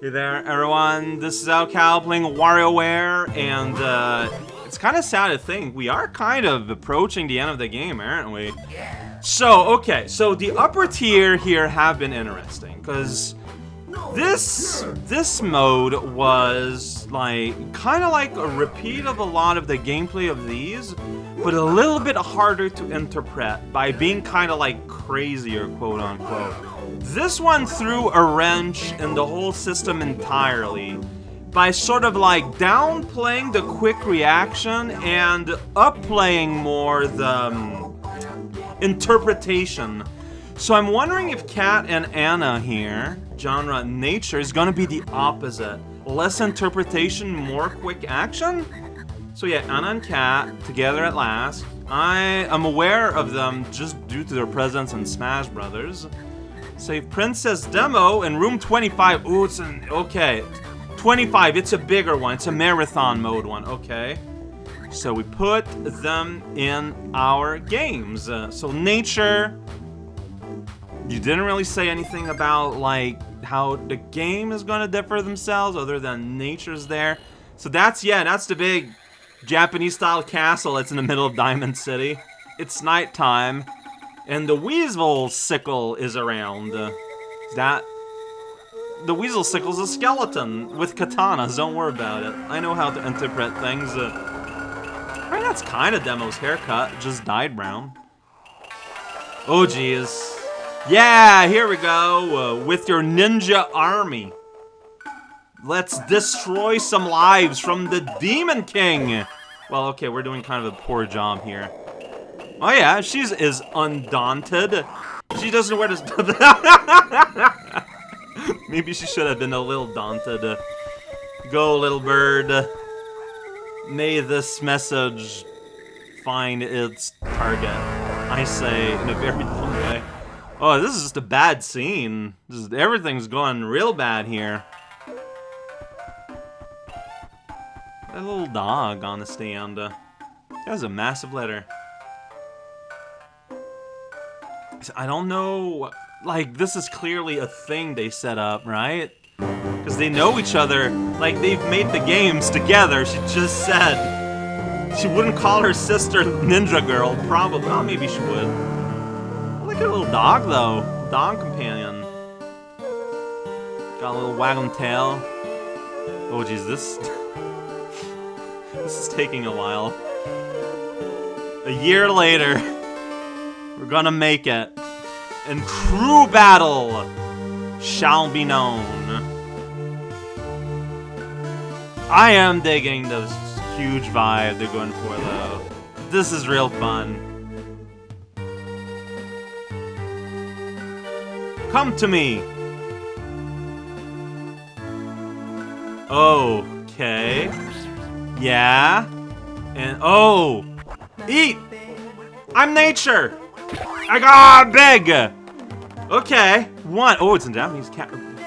Hey there, everyone. This is raocow playing WarioWare, and uh, it's kind of sad to think we are kind of approaching the end of the game, aren't we? So, okay, so the upper tier here have been interesting, because this this mode was like kind of like a repeat of a lot of the gameplay of these, but a little bit harder to interpret by being kind of like crazier, quote unquote. This one threw a wrench in the whole system entirely by sort of like downplaying the quick reaction and upplaying more the um, interpretation. So I'm wondering if Kat and Ana here, genre nature, is gonna be the opposite. Less interpretation, more quick action? So yeah, Ana and Kat, together at last. I am aware of them just due to their presence in Smash Brothers. Save Princess Demo in room 25. Ooh, it's an... Okay. 25, it's a bigger one. It's a marathon mode one. Okay. So we put them in our games. Uh, so nature... You didn't really say anything about, like, how the game is gonna differ themselves other than nature's there. So that's, yeah, that's the big Japanese-style castle that's in the middle of Diamond City. It's nighttime. And the Weasel Sickle is around. That... The Weasel Sickle's a skeleton with katanas, don't worry about it. I know how to interpret things. Uh, right, that's kind of Demo's haircut, just dyed brown. Oh, jeez. Yeah, here we go, uh, with your ninja army. Let's destroy some lives from the Demon King! Well, okay, we're doing kind of a poor job here. Oh yeah, she's is undaunted. She doesn't wear this. Maybe she should have been a little daunted. Go, little bird. May this message find its target. I say in a very dumb way. Oh, this is just a bad scene. Just, everything's going real bad here. That little dog on the stand. That was a massive letter. I don't know, like, this is clearly a thing they set up, right? Because they know each other, like, they've made the games together, she just said. She wouldn't call her sister Ninja Girl, probably. Oh, maybe she would. I like her little dog, though. Dog companion. Got a little wagging tail. Oh, jeez, this... this is taking a while. A year later. We're gonna make it. And true battle shall be known. I am digging this huge vibe they're going for, though. This is real fun. Come to me! Okay. Yeah. And, oh! Eat! I'm nature! I got a big! Okay, one. Oh, it's in Japanese.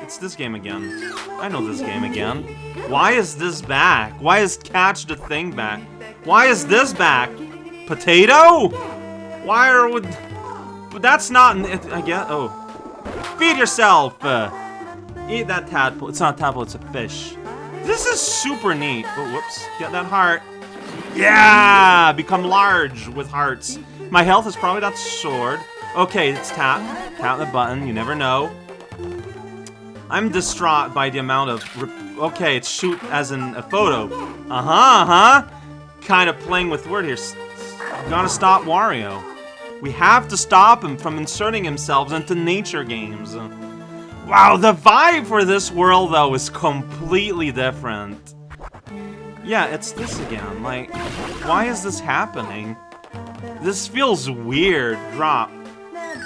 It's this game again. I know this game again. Why is this back? Why is Catch the Thing back? Why is this back? Potato? Why are we... But that's not... I guess... Oh. Feed yourself! Uh, eat that tadpole. It's not a tadpole, it's a fish. This is super neat. Oh, whoops. Get that heart. Yeah! Become large with hearts. My health is probably not soared. Okay, it's tap. Tap the button, you never know. I'm distraught by the amount of... Okay, it's shoot as in a photo. Uh-huh, uh-huh. Kind of playing with word here. Gotta stop Wario. We have to stop him from inserting himself into nature games. Wow, the vibe for this world, though, is completely different. Yeah, it's this again. Like, why is this happening? This feels weird. Drop.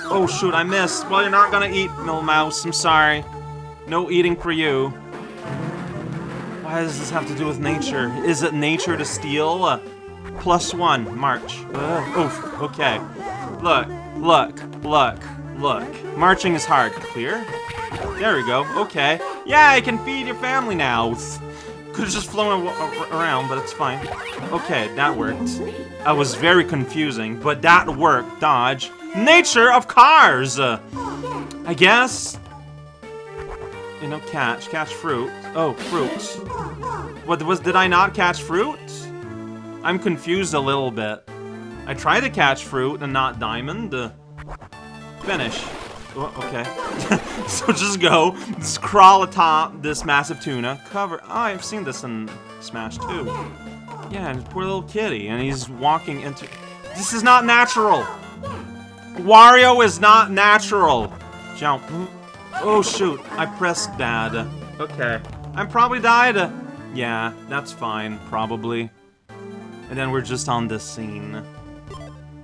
Oh shoot, I missed. Well, you're not gonna eat, Mill Mouse. I'm sorry. No eating for you. Why does this have to do with nature? Is it nature to steal? Plus one, March. Uh, oof, okay. Look, look, look, look. Marching is hard. Clear? There we go, okay. Yeah, I can feed your family now. Could've just flown around, but it's fine. Okay, that worked. I was very confusing, but that worked, Dodge. Nature of cars! I guess... you know, catch, catch fruit. Oh, fruit. What was, did I not catch fruit? I'm confused a little bit. I tried to catch fruit and not diamond. Finish. Okay. so just go, just crawl atop this massive tuna, cover. Oh, I've seen this in Smash 2. Yeah, and poor little kitty, and he's walking into. This is not natural. Wario is not natural. Jump. Oh shoot, I pressed dad. Okay. I'm probably died. Yeah, that's fine, probably. And then we're just on this scene.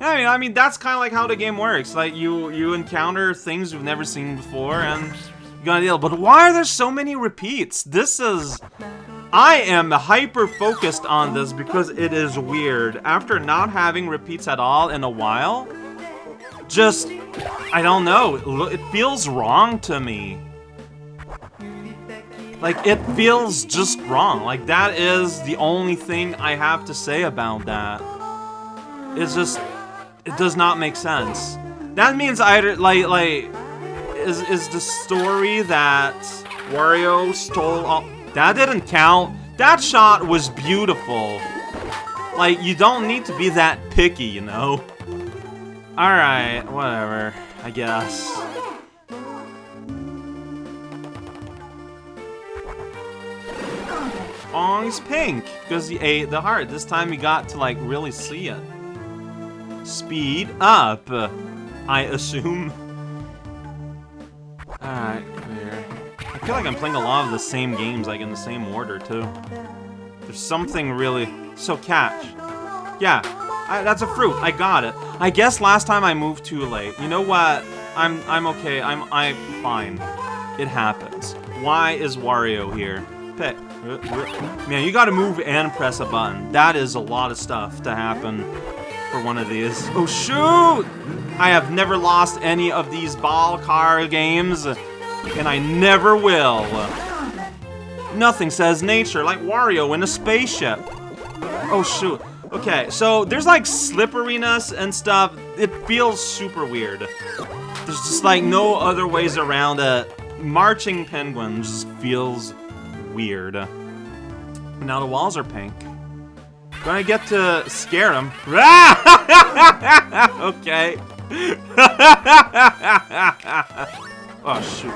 I mean, I mean that's kind of like how the game works. Like you you encounter things you've never seen before, and you gotta deal. But why are there so many repeats? This is. I am hyper focused on this because it is weird. After not having repeats at all in a while, just I don't know. It feels wrong to me. Like, it feels just wrong. Like, that is the only thing I have to say about that. It's just, it does not make sense. That means either, like, like, is, is the story that Wario stole all... That didn't count. That shot was beautiful. Like, you don't need to be that picky, you know? Alright, whatever, I guess. He's pink, because he ate the heart. This time he got to, like, really see it. Speed up, I assume. Alright, clear. I feel like I'm playing a lot of the same games, like, in the same order, too. There's something really... So, catch. Yeah, I, that's a fruit. I got it. I guess last time I moved too late. You know what? I'm I'm okay. I'm I'm fine. It happens. Why is Wario here? Pick. Uh, uh, man, you gotta move and press a button. That is a lot of stuff to happen for one of these. Oh, shoot! I have never lost any of these ball car games, and I never will. Nothing says nature like Wario in a spaceship. Oh, shoot. Okay, so there's like slipperiness and stuff. It feels super weird. There's just like no other ways around it. Marching penguin just feels weird. Now the walls are pink. Gonna get to scare him. okay. oh shoot.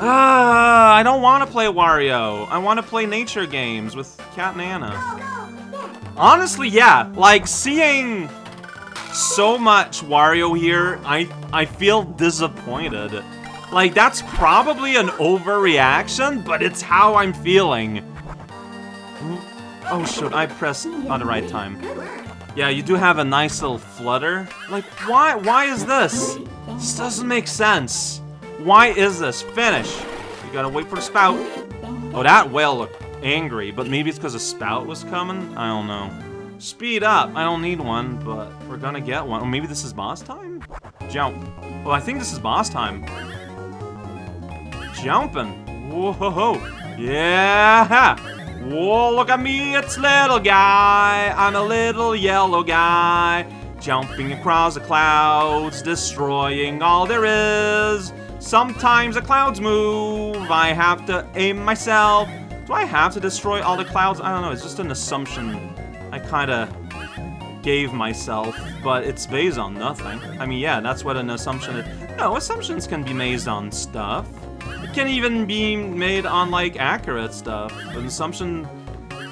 Uh, I don't want to play Wario. I want to play nature games with Kat and Ana. Honestly, yeah. Like, seeing so much Wario here, I, I feel disappointed. Like, that's probably an overreaction, but it's how I'm feeling. Oh, shoot, I pressed on the right time. Yeah, you do have a nice little flutter. Like, why, why is this? This doesn't make sense. Why is this? Finish. You gotta wait for the spout. Oh, that whale looked angry, but maybe it's because a spout was coming? I don't know. Speed up! I don't need one, but we're gonna get one. Or maybe this is boss time? Jump. Well, I think this is boss time. Jumping. Whoa! Yeah! Whoa, look at me, it's little guy. I'm a little yellow guy. Jumping across the clouds, destroying all there is. Sometimes the clouds move. I have to aim myself do I have to destroy all the clouds? I don't know, it's just an assumption I kinda gave myself, but it's based on nothing. I mean, yeah, that's what an assumption is. No, assumptions can be made on stuff. Can even be made on, like, accurate stuff. An assumption...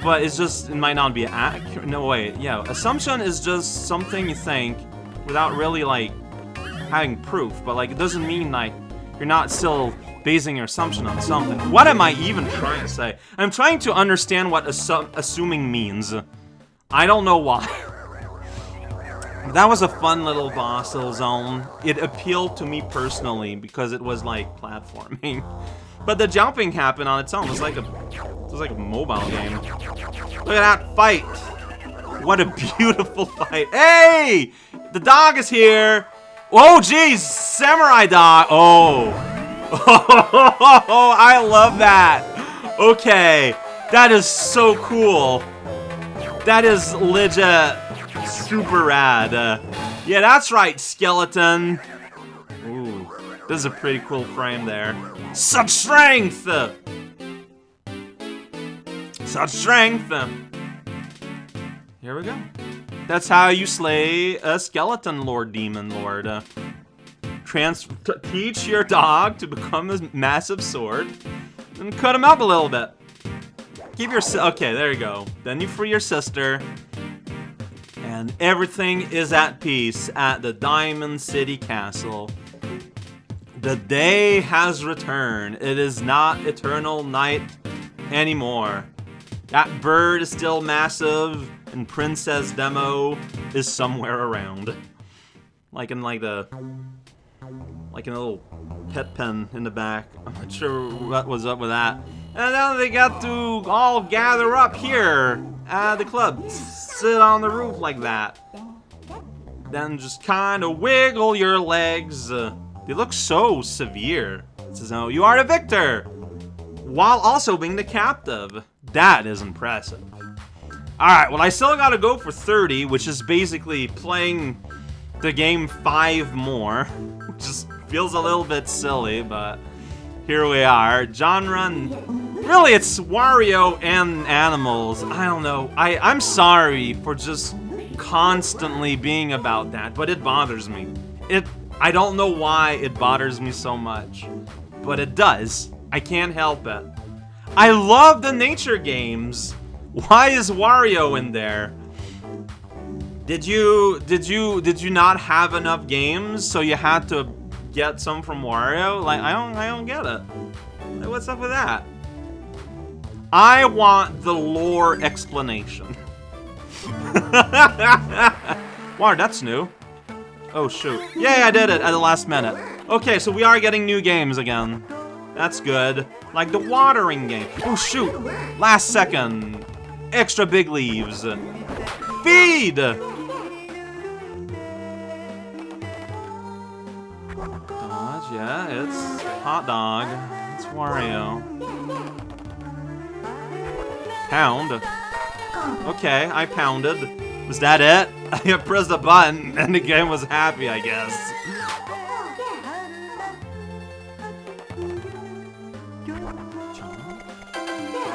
But it's just, it might not be accurate. No, wait, yeah. Assumption is just something you think without really, like, having proof. But, like, it doesn't mean, like, you're not still basing your assumption on something. What am I even trying to say? I'm trying to understand what assu assuming means. I don't know why. That was a fun little boss zone. It appealed to me personally because it was like platforming. But the jumping happened on its own. It was like a it was like a mobile game. Look at that fight. What a beautiful fight. Hey! The dog is here. Oh, jeez. Samurai dog. Oh. Oh, I love that. Okay, that is so cool. That is legit super rad. Uh, yeah, that's right, skeleton. Ooh. This is a pretty cool frame there. Such strength! Such strength! Here we go. That's how you slay a skeleton lord demon lord. Uh, trans teach your dog to become a massive sword and cut him up a little bit. Give your okay, there you go. Then you free your sister. And everything is at peace at the Diamond City Castle. The day has returned. It is not eternal night anymore. That bird is still massive, and Princess Demo is somewhere around. Like in like the... Like in a little pet pen in the back. I'm not sure what was up with that. And then they got to all gather up here at the club. Sit on the roof like that. Then just kind of wiggle your legs. Uh, they look so severe. It says, oh, you are the victor! While also being the captive. That is impressive. Alright, well I still gotta go for 30, which is basically playing the game 5 more. Just feels a little bit silly, but here we are. Genre, really it's Wario and animals. I don't know. I, I'm sorry for just constantly being about that, but it bothers me. It I don't know why it bothers me so much, but it does. I can't help it. I love the nature games. Why is Wario in there? Did you did you did you not have enough games so you had to get some from Wario? Like I don't I don't get it. Like, what's up with that? I want the lore explanation. wow, that's new. Oh, shoot. Yay, I did it at the last minute. Okay, so we are getting new games again. That's good. Like the watering game. Oh, shoot. Last second. Extra big leaves. Feed! Hot dog. It's Wario. Pound. Okay, I pounded. Was that it? I pressed a button and the game was happy, I guess.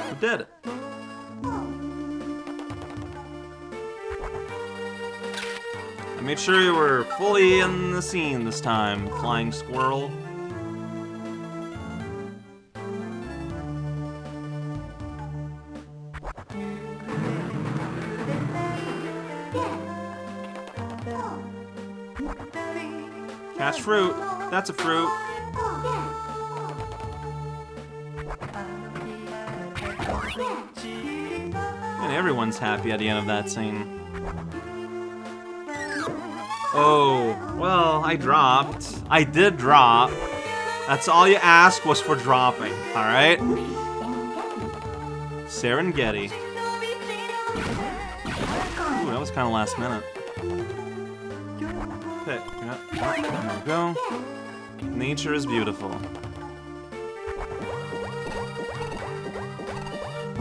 Who did it? I made sure you were fully in the scene this time, Flying Squirrel. Catch fruit. That's a fruit. And everyone's happy at the end of that scene. Oh, well, I dropped. I did drop. That's all you asked was for dropping, alright? Serengeti. Ooh, that was kind of last minute go. Nature is beautiful.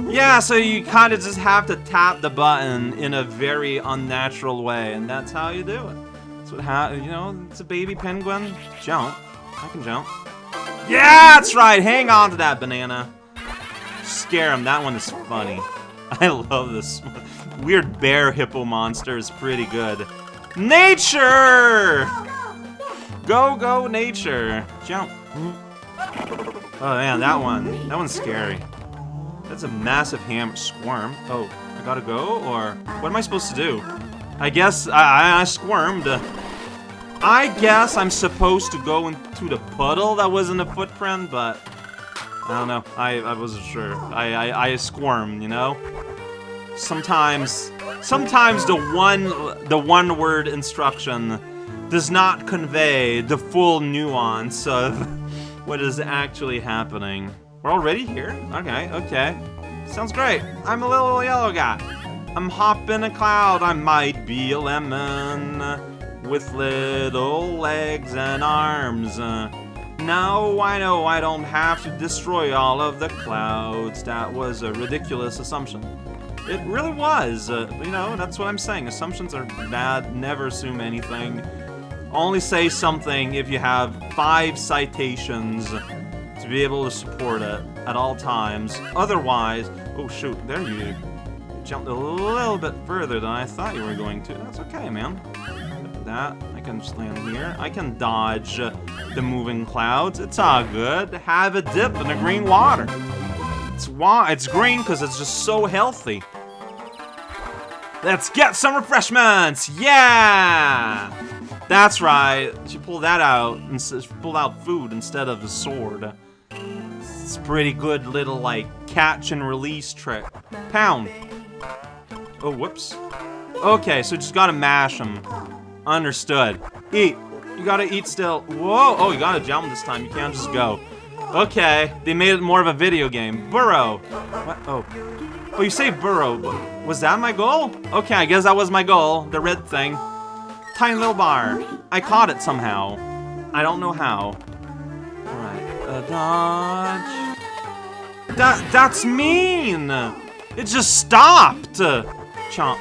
Yeah, so you kind of just have to tap the button in a very unnatural way, and that's how you do it. That's what ha you know, it's a baby penguin. Jump. I can jump. Yeah, that's right! Hang on to that banana. Scare him, that one is funny. I love this. Weird bear hippo monster is pretty good. Nature! Go, go, nature. Jump. Oh, man, that one. That one's scary. That's a massive ham squirm. Oh, I gotta go? Or what am I supposed to do? I guess I, I squirmed. I guess I'm supposed to go into the puddle that was in the footprint, but I don't know. I, I wasn't sure. I, I, I squirmed, you know? Sometimes Sometimes the one the one word instruction does not convey the full nuance of what is actually happening. We're already here? Okay, okay. Sounds great. I'm a little yellow guy. I'm hopping a cloud. I might be a lemon with little legs and arms. Now I know I don't have to destroy all of the clouds. That was a ridiculous assumption. It really was. Uh, you know, that's what I'm saying. Assumptions are bad. Never assume anything. Only say something if you have five citations to be able to support it at all times. Otherwise, oh shoot, there you jumped a little bit further than I thought you were going to. That's okay, man. That, I can just land here. I can dodge the moving clouds. It's all good. Have a dip in the green water. It's wa it's green because it's just so healthy. Let's get some refreshments! Yeah! That's right. She pulled that out and pulled out food instead of the sword. It's pretty good little like catch and release trick. Pound. Oh, whoops. Okay, so just gotta mash them. Understood. Eat. You gotta eat still. Whoa! Oh, you gotta jump this time. You can't just go. Okay, they made it more of a video game. Burrow. What? Oh. Oh, you say burrow. Was that my goal? Okay, I guess that was my goal. The red thing. Tiny little bar. I caught it somehow. I don't know how. Alright. Uh, dodge. That, that's mean! It just stopped! Chomp.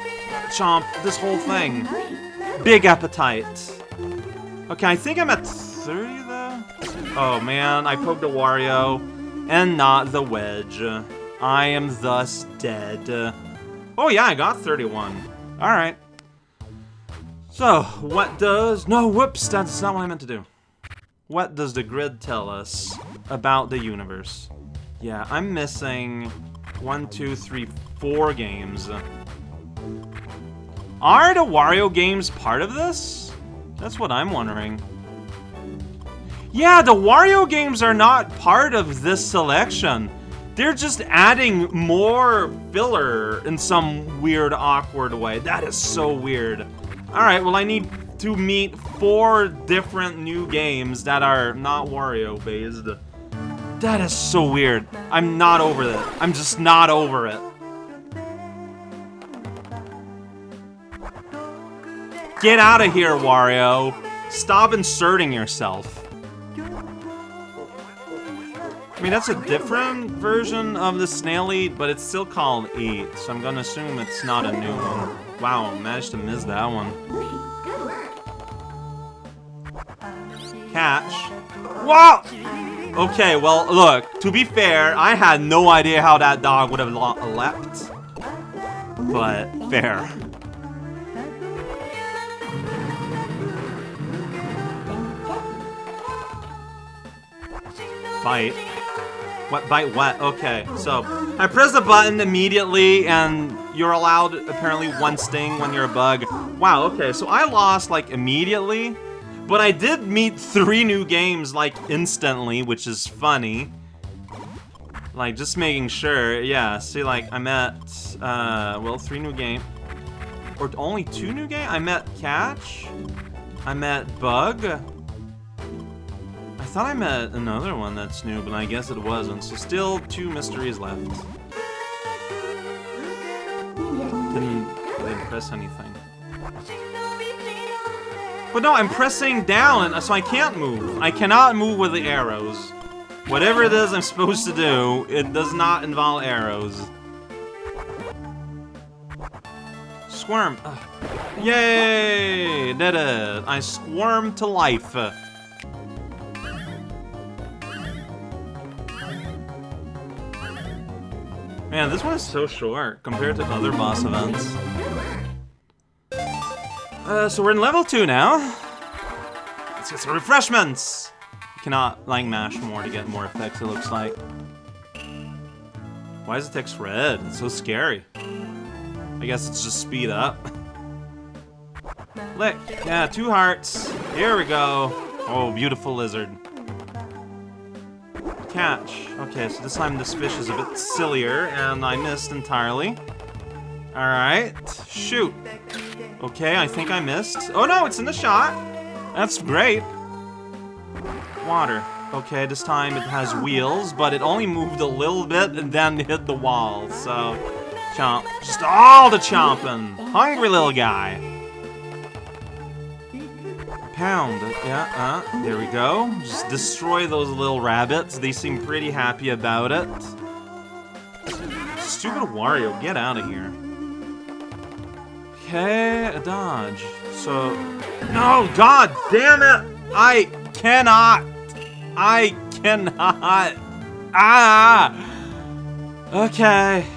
Chomp. This whole thing. Big appetite. Okay, I think I'm at 30 though? Oh man, I poked a Wario and not the wedge. I am thus dead. Oh yeah, I got 31. Alright. So, what does... No, whoops, that's not what I meant to do. What does the grid tell us about the universe? Yeah, I'm missing one, two, three, four games. Are the Wario games part of this? That's what I'm wondering. Yeah, the Wario games are not part of this selection. They're just adding more filler in some weird, awkward way. That is so weird. Alright, well I need to meet four different new games that are not Wario-based. That is so weird. I'm not over it. I'm just not over it. Get out of here, Wario. Stop inserting yourself. I mean, that's a different version of the Snail Eat, but it's still called Eat, so I'm gonna assume it's not a new one. Wow, managed to miss that one. Catch. Whoa! Okay, well, look, to be fair, I had no idea how that dog would have leapt. But, fair. Bite. What, bite what? Okay, so I press the button immediately and you're allowed apparently one sting when you're a bug. Wow, okay, so I lost like immediately, but I did meet three new games like instantly, which is funny. Like, just making sure, yeah, see like I met, uh, well, three new game, or only two new game? I met Catch, I met Bug, thought I met another one that's new, but I guess it wasn't. So still two mysteries left. Didn't, press anything. But no, I'm pressing down, so I can't move. I cannot move with the arrows. Whatever it is I'm supposed to do, it does not involve arrows. Squirm. Ugh. Yay! Did it! I squirmed to life. Man, this one is so short compared to other boss events. Uh, so we're in level 2 now. Let's get some refreshments! You cannot, like, mash more to get more effects, it looks like. Why is the text red? It's so scary. I guess it's just speed up. Lick! Yeah, two hearts. Here we go. Oh, beautiful lizard catch. Okay, so this time this fish is a bit sillier, and I missed entirely. Alright, shoot. Okay, I think I missed. Oh no, it's in the shot! That's great. Water. Okay, this time it has wheels, but it only moved a little bit and then hit the wall, so... Chomp. Just all the chomping. Hungry little guy pound. Yeah, uh, there we go. Just destroy those little rabbits. They seem pretty happy about it. Stupid Wario, get out of here. Okay, a dodge. So, no, god damn it! I cannot. I cannot. Ah. Okay.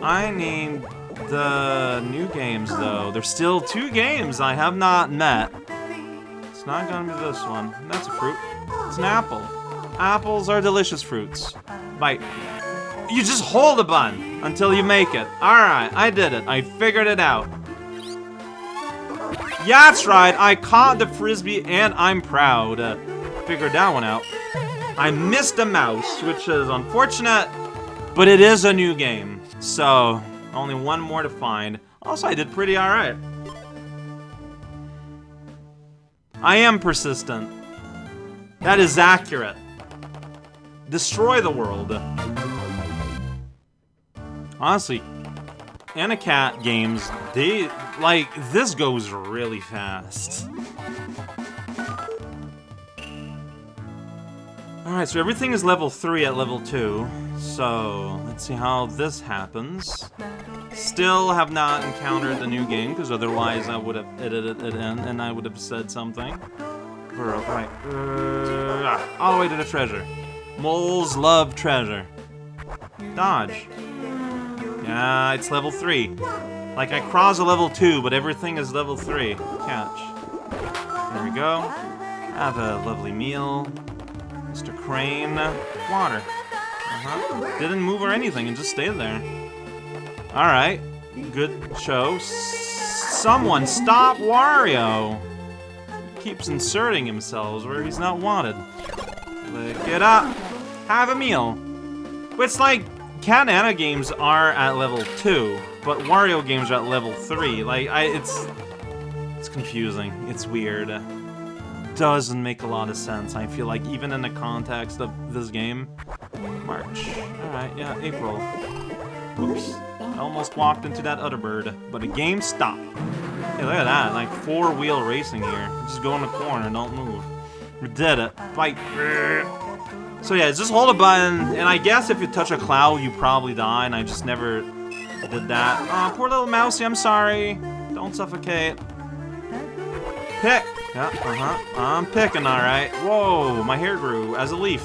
I need the new games though. There's still two games I have not met. It's not gonna be this one. That's a fruit. It's an apple. Apples are delicious fruits. Bite. You just hold the bun until you make it. Alright, I did it. I figured it out. Yeah, that's right. I caught the frisbee and I'm proud. Uh, figured that one out. I missed a mouse, which is unfortunate, but it is a new game. So, only one more to find. Also, I did pretty alright. I am persistent. That is accurate. Destroy the world. Honestly, Anacat games, they, like, this goes really fast. Alright, so everything is level 3 at level 2. So, let's see how this happens. Still have not encountered the new game, because otherwise I would have edited it in and I would have said something. Right. Uh, all the way to the treasure. Moles love treasure. Dodge. Yeah, it's level 3. Like, I cross a level 2, but everything is level 3. Catch. There we go. Have a lovely meal. Crane. Water. Uh-huh. Didn't move or anything, and just stayed there. Alright. Good show. Someone stop Wario! Keeps inserting himself where he's not wanted. Lick it up. Have a meal. It's like Kat Ana games are at level 2, but Wario games are at level 3. Like, I, it's... It's confusing. It's weird. Doesn't make a lot of sense, I feel like, even in the context of this game. March. Alright, yeah, April. Oops. I almost walked into that other bird, but the game stopped. Hey, look at that, like four-wheel racing here. Just go in the corner, don't move. We did it. Fight. So yeah, just hold a button, and I guess if you touch a cloud, you probably die, and I just never did that. Oh, poor little mousey, I'm sorry. Don't suffocate. Pick! Yeah, uh-huh. I'm picking, alright. Whoa, my hair grew as a leaf.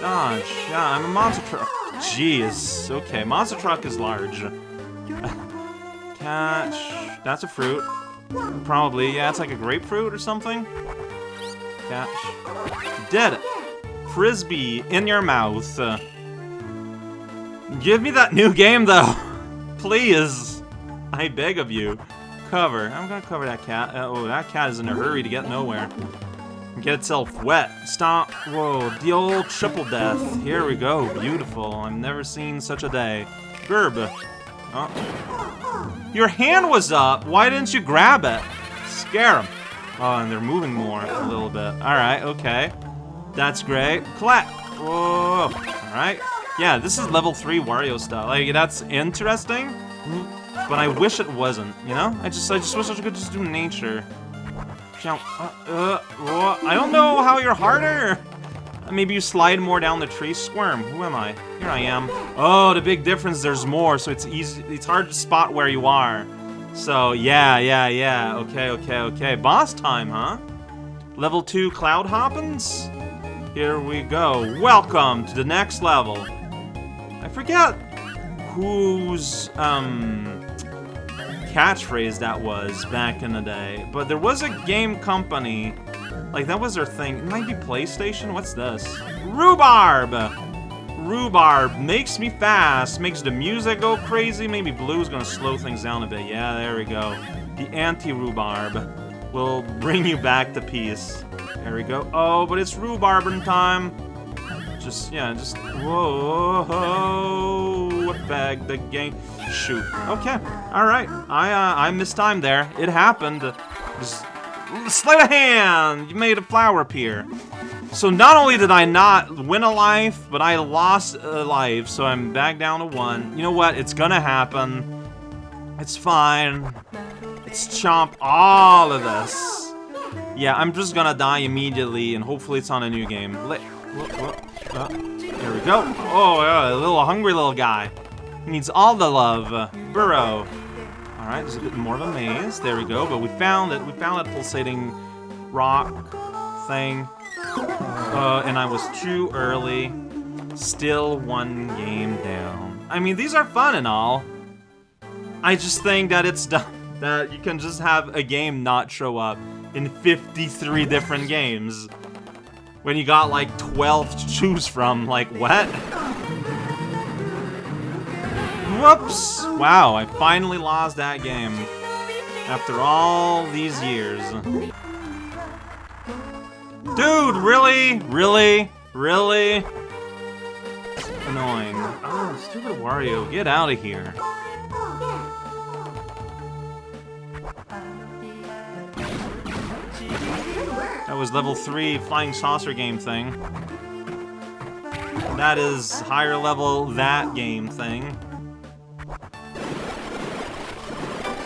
Dodge. Yeah, I'm a monster truck. Jeez. Okay, monster truck is large. Catch. That's a fruit. Probably. Yeah, it's like a grapefruit or something. Catch. Dead. frisbee in your mouth. Give me that new game, though. Please. I beg of you. Cover. I'm gonna cover that cat. Uh, oh, that cat is in a hurry to get nowhere. Get itself wet. Stop. Whoa, the old triple death. Here we go. Beautiful. I've never seen such a day. Gerb. Oh. Your hand was up. Why didn't you grab it? Scare them. Oh, and they're moving more a little bit. Alright, okay. That's great. Clap! Whoa! Alright. Yeah, this is level 3 Wario style. Like, that's interesting. But I wish it wasn't, you know? I just I just wish I could just do nature. Uh, uh, I don't know how you're harder! Maybe you slide more down the tree. Squirm. Who am I? Here I am. Oh, the big difference, there's more, so it's easy. It's hard to spot where you are. So, yeah, yeah, yeah. Okay, okay, okay. Boss time, huh? Level 2 Cloud Hoppins? Here we go. Welcome to the next level. I forget whose um, catchphrase that was back in the day, but there was a game company, like that was their thing. It might be PlayStation. What's this? Rhubarb. Rhubarb makes me fast, makes the music go crazy. Maybe Blue's gonna slow things down a bit. Yeah, there we go. The anti-rhubarb will bring you back to peace. There we go. Oh, but it's rhubarbin time. Just, yeah, just, whoa, bag the game? Shoot. Okay, alright. I, uh, I missed time there. It happened. Just, sleight of hand! You made a flower appear. So not only did I not win a life, but I lost a life, so I'm back down to one. You know what? It's gonna happen. It's fine. Let's chomp all of this. Yeah, I'm just gonna die immediately, and hopefully it's on a new game. Let, uh, there we go. Oh, a little hungry little guy. He needs all the love. Burrow. Alright, there's a bit more of a maze. There we go. But we found it. We found that pulsating rock thing. Uh, and I was too early. Still one game down. I mean, these are fun and all. I just think that it's dumb that you can just have a game not show up in 53 different games when you got like 12 to choose from. Like, what? Whoops! Wow, I finally lost that game after all these years. Dude, really? Really? Really? Annoying. Oh, stupid Wario, get out of here. That was level 3 flying saucer game thing. That is higher level that game thing.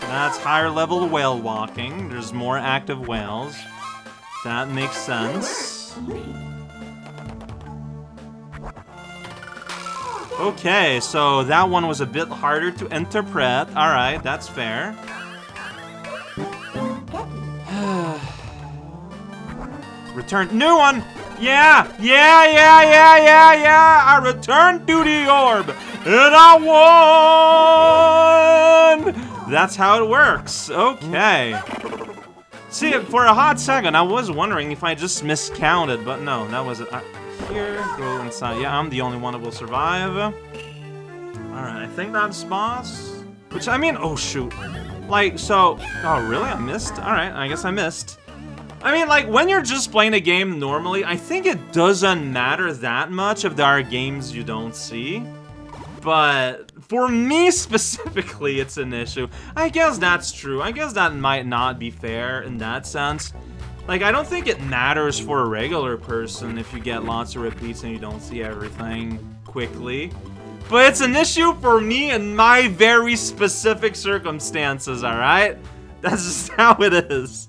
That's higher level whale walking. There's more active whales. That makes sense. Okay, so that one was a bit harder to interpret. Alright, that's fair. Return. New one! Yeah! Yeah, yeah, yeah, yeah, yeah! I returned to the orb! And I won! That's how it works. Okay. See, for a hot second, I was wondering if I just miscounted, but no, that was it. I, here, go inside. Yeah, I'm the only one that will survive. Alright, I think that's boss. Which, I mean, oh shoot. Like, so, oh really? I missed? Alright, I guess I missed. I mean, like, when you're just playing a game normally, I think it doesn't matter that much if there are games you don't see. But for me specifically, it's an issue. I guess that's true. I guess that might not be fair in that sense. Like, I don't think it matters for a regular person if you get lots of repeats and you don't see everything quickly. But it's an issue for me in my very specific circumstances, alright? That's just how it is.